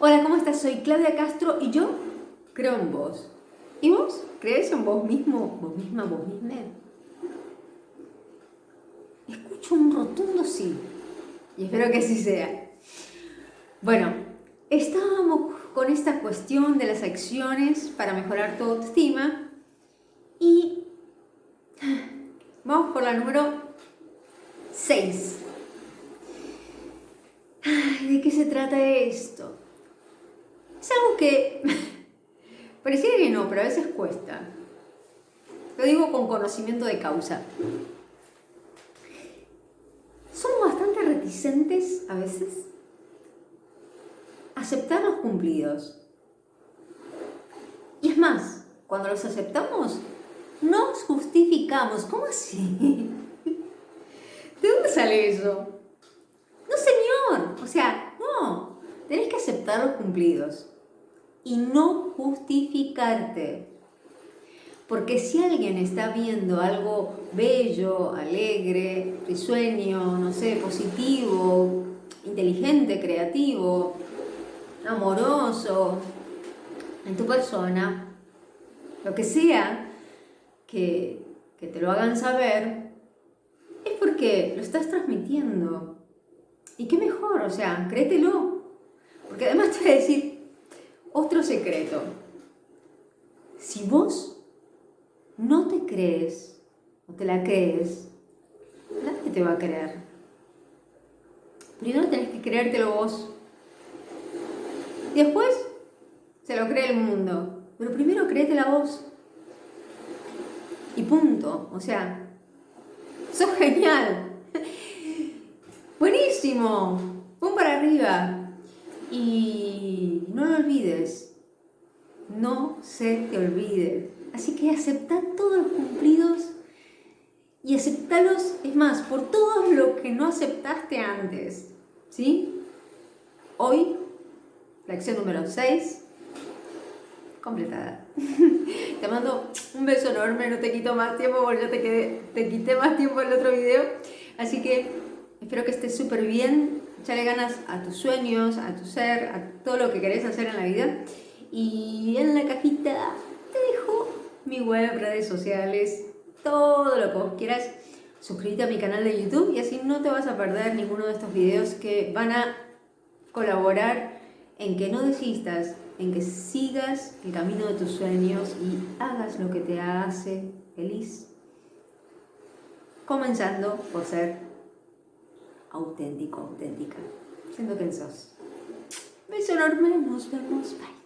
Hola, ¿cómo estás? Soy Claudia Castro y yo creo en vos. ¿Y vos? ¿Crees en vos mismo, vos misma, vos misma? Escucho un rotundo sí. Y espero que así sea. Bueno, estábamos con esta cuestión de las acciones para mejorar tu autoestima y vamos por la número 6. ¿De qué se trata esto? Es algo que pareciera que no, pero a veces cuesta. Lo digo con conocimiento de causa. Somos bastante reticentes a veces a aceptar los cumplidos. Y es más, cuando los aceptamos, nos justificamos. ¿Cómo así? ¿De dónde sale eso? No, señor. O sea, aceptar los cumplidos y no justificarte. Porque si alguien está viendo algo bello, alegre, risueño, no sé, positivo, inteligente, creativo, amoroso, en tu persona, lo que sea que, que te lo hagan saber, es porque lo estás transmitiendo. ¿Y qué mejor? O sea, créetelo. Porque además te voy a decir otro secreto. Si vos no te crees o te la crees, nadie te va a creer. Primero tenés que creértelo vos. Después se lo cree el mundo. Pero primero créetela vos. Y punto. O sea, sos genial. Buenísimo. Pum para arriba. Y no lo olvides. No se te olvide. Así que acepta todos los cumplidos y aceptalos, es más, por todo lo que no aceptaste antes. ¿Sí? Hoy, la acción número 6, completada. te mando un beso enorme, no te quito más tiempo porque ya te, quedé, te quité más tiempo en el otro video. Así que espero que estés súper bien, echale ganas a tus sueños, a tu ser, a todo lo que querés hacer en la vida. Y en la cajita te dejo mi web, redes sociales, todo lo que vos quieras. Suscríbete a mi canal de YouTube y así no te vas a perder ninguno de estos videos que van a colaborar en que no desistas, en que sigas el camino de tus sueños y hagas lo que te hace feliz. Comenzando por ser auténtico, auténtica, siendo quien sos. Beso enorme, nos vemos, bye.